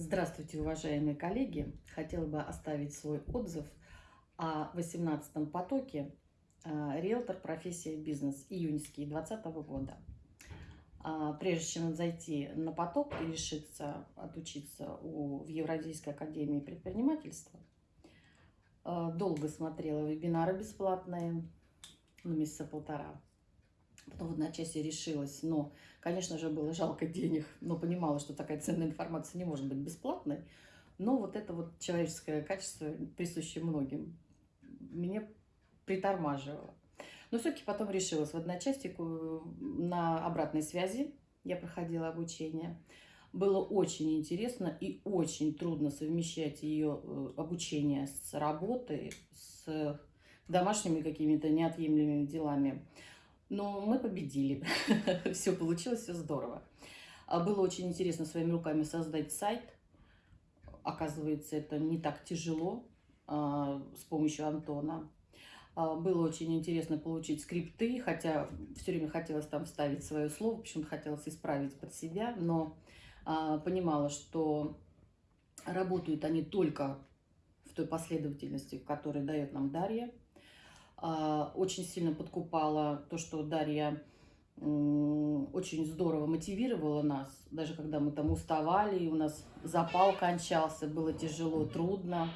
Здравствуйте, уважаемые коллеги! Хотела бы оставить свой отзыв о 18-м потоке а, «Риэлтор. Профессия. Бизнес. Июньский 2020 года». А, прежде чем зайти на поток и решиться отучиться у, в Евразийской академии предпринимательства, а, долго смотрела вебинары бесплатные, ну, месяца полтора. Потом в одночасье решилась, но, конечно же, было жалко денег, но понимала, что такая ценная информация не может быть бесплатной. Но вот это вот человеческое качество, присущее многим, меня притормаживало. Но все-таки потом решилась в одночасье на обратной связи. Я проходила обучение. Было очень интересно и очень трудно совмещать ее э, обучение с работой, с домашними какими-то неотъемлемыми делами. Но мы победили. все получилось, все здорово. А было очень интересно своими руками создать сайт. Оказывается, это не так тяжело а, с помощью Антона. А, было очень интересно получить скрипты, хотя все время хотелось там вставить свое слово, почему-то хотелось исправить под себя, но понимала, что работают они только в той последовательности, в которой дает нам Дарья. А, очень сильно подкупала то, что Дарья очень здорово мотивировала нас, даже когда мы там уставали, и у нас запал кончался, было тяжело, трудно.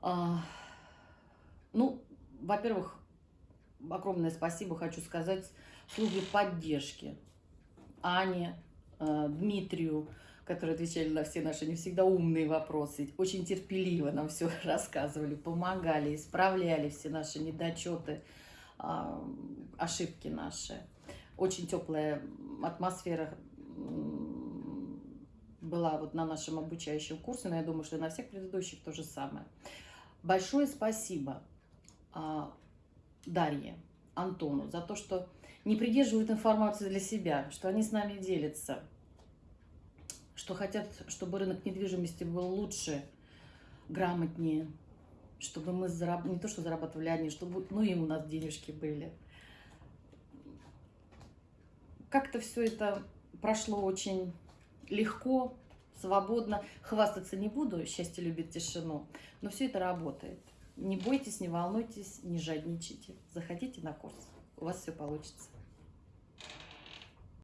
А, ну, во-первых, огромное спасибо хочу сказать службе поддержки Ане, э, Дмитрию, которые отвечали на все наши не всегда умные вопросы, очень терпеливо нам все рассказывали, помогали, исправляли все наши недочеты, а, ошибки наши. Очень теплая атмосфера была вот на нашем обучающем курсе, но я думаю, что и на всех предыдущих то же самое. Большое спасибо а, Дарье, Антону за то, что не придерживают информацию для себя, что они с нами делятся, что хотят, чтобы рынок недвижимости был лучше, грамотнее, чтобы мы зараб... не то что зарабатывали одни, чтобы ну и у нас денежки были. Как-то все это прошло очень легко, свободно. Хвастаться не буду, счастье любит тишину, но все это работает. Не бойтесь, не волнуйтесь, не жадничайте. Заходите на курс, у вас все получится.